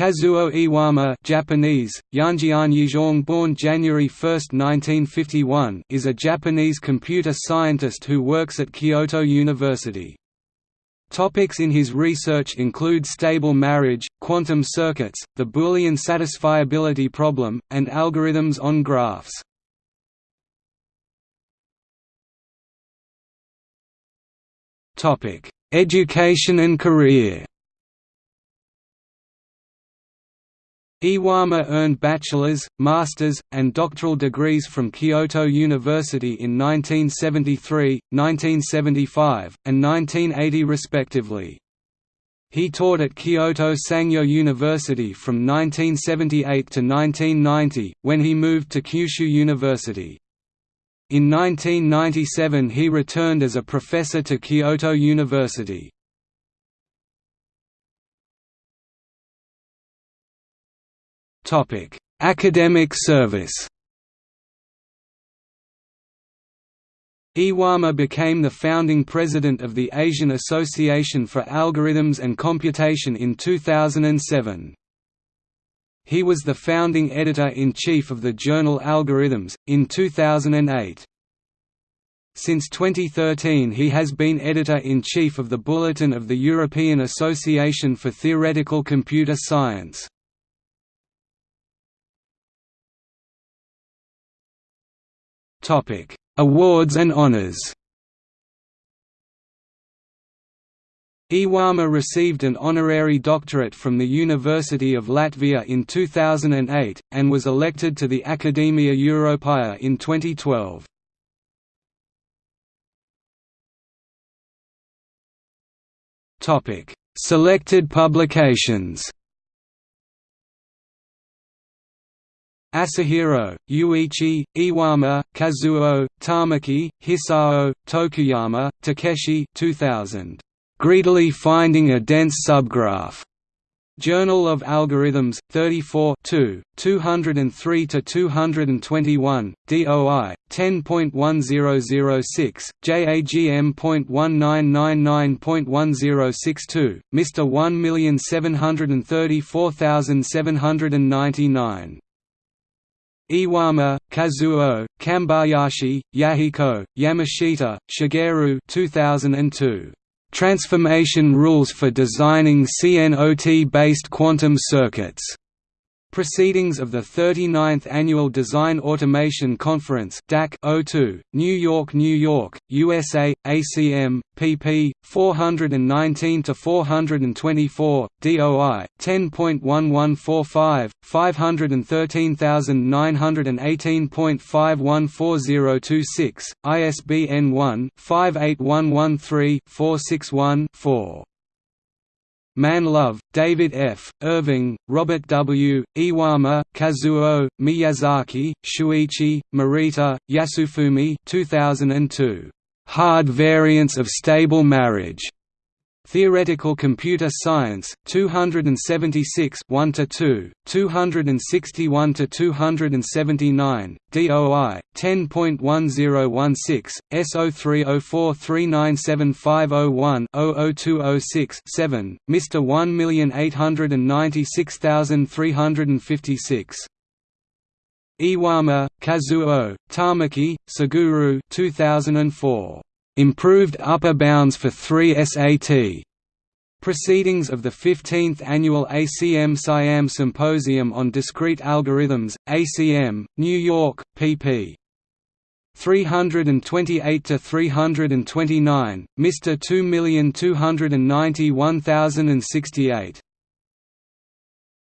Kazuo Iwama Japanese, Yanjian born January 1, 1951 is a Japanese computer scientist who works at Kyoto University. Topics in his research include stable marriage, quantum circuits, the Boolean satisfiability problem, and algorithms on graphs. Education and career Iwama earned bachelor's, master's, and doctoral degrees from Kyoto University in 1973, 1975, and 1980 respectively. He taught at Kyoto Sangyo University from 1978 to 1990, when he moved to Kyushu University. In 1997 he returned as a professor to Kyoto University. Academic service. Iwama became the founding president of the Asian Association for Algorithms and Computation in 2007. He was the founding editor-in-chief of the journal Algorithms, in 2008. Since 2013 he has been editor-in-chief of the Bulletin of the European Association for Theoretical Computer Science. Topic: Awards and honors. Iwama received an honorary doctorate from the University of Latvia in 2008, and was elected to the Academia Europaea in 2012. Selected publications Asahiro, Yuichi, Iwama, Kazuo, Tamaki, Hisao, Tokuyama, Takeshi 2000. Greedily Finding a Dense Subgraph. Journal of Algorithms, 34 203–221, DOI, 10.1006, JAGM.1999.1062, Mr. 1734799. Iwama, Kazuo, Kambayashi, Yahiko, Yamashita, Shigeru 2002. Transformation Rules for Designing CNOT-based Quantum Circuits. Proceedings of the 39th Annual Design Automation Conference DAC 02, New York, New York, USA, ACM, pp. 419–424, DOI, 10.1145, 513918.514026, ISBN 1-58113-461-4. Manlove, David F., Irving, Robert W., Iwama, Kazuo, Miyazaki, Shuichi, Morita, Yasufumi 2002. Hard Variants of Stable Marriage. Theoretical Computer Science, 276 1 to 2, 261 to 279, DOI 10.1016, S0304397501-00206-7, Mr 1896356. Iwama, Kazuo, Tamaki, Suguru 2004. Improved Upper Bounds for 3 SAT. Proceedings of the 15th Annual ACM Siam Symposium on Discrete Algorithms, ACM, New York, pp. 328–329, Mr. 2291068.